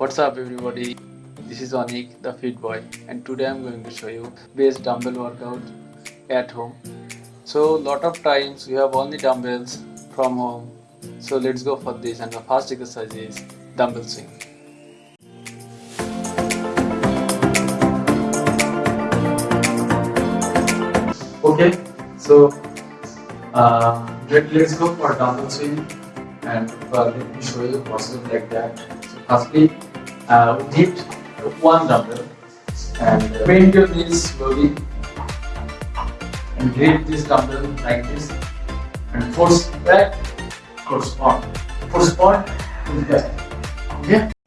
What's up everybody? This is Anik, the fit boy and today I'm going to show you best dumbbell workout at home. So a lot of times we have only dumbbells from home. So let's go for this and the first exercise is dumbbell swing. Okay, so uh, let, let's go for dumbbell swing and uh, let me show you the it like that. So firstly, uh, we need one dumbbell and bend your knees slowly and grip this dumbbell like this and force back, force on, force on, back. Okay,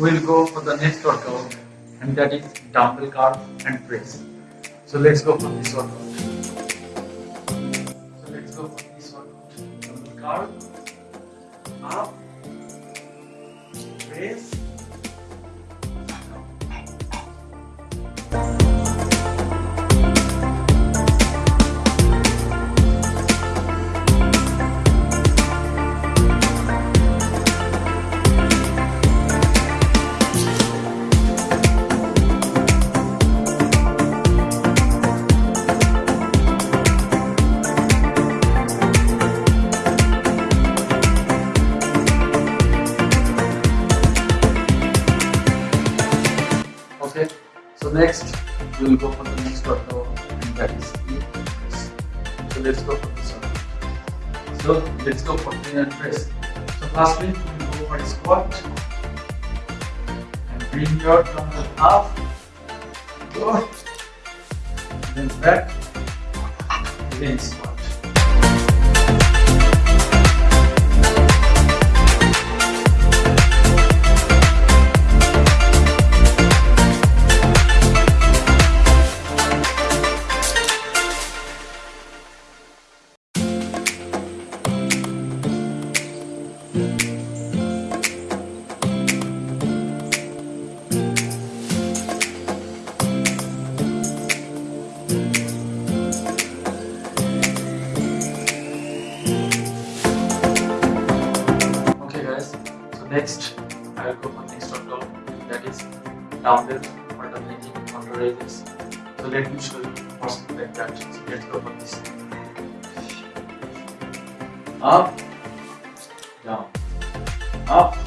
we'll go for the next workout and that is dumbbell curl and press. So let's go for this workout. So let's go for this workout. Dumbbell curl, up, press, so next we will go for the next workout and that is press. So let's go for this one. So let's go for clean and press. So firstly we will go for a squat and bring your dumbbell up, go, then back, then squat. Next I will go for next workout that is dumbbell alternating counter raises. So let me show you what's that. So let's go for this. Up, down, up,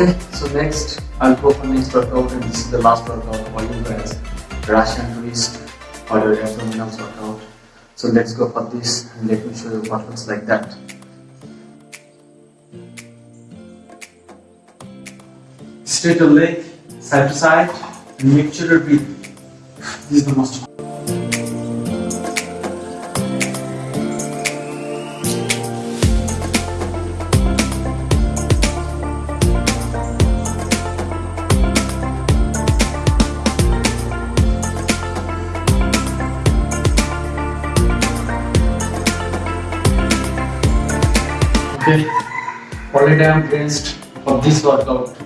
Okay, so next I'll go for next workout and this is the last workout for you guys. Russian twist or your abdominals workout. So let's go for this and let me show you what looks like that. Straight your leg side to side and make sure you breathe. This is the most Okay, already I'm finished for this workout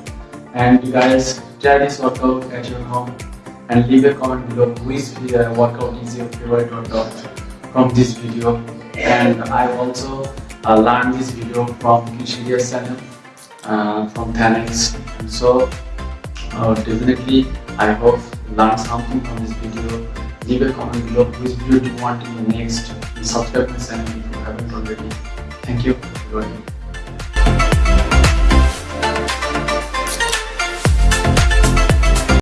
and you guys try this workout at your home and leave a comment below which uh, workout is your favorite workout from this video. And I also uh, learned this video from Kishiria's channel uh, from Thanex so uh, definitely I hope you learned something from this video. Leave a comment below which video do you want in the next. Subscribe my channel you